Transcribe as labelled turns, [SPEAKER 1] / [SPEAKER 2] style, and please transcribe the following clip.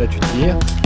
[SPEAKER 1] Là, tu tires.